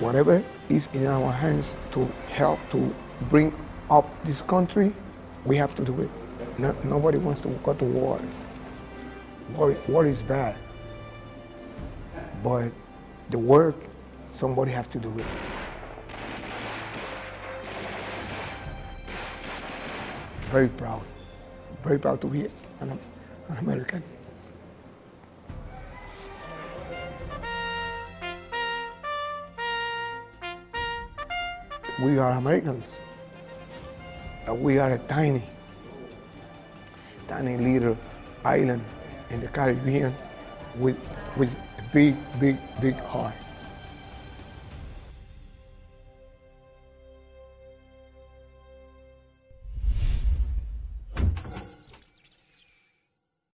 Whatever is in our hands to help to bring up this country, we have to do it. No, nobody wants to go to war. War, war is bad. But the work, somebody has to do it. Very proud. Very proud to be an, an American. We are Americans. We are a tiny, tiny little island in the Caribbean with, with a big, big, big heart.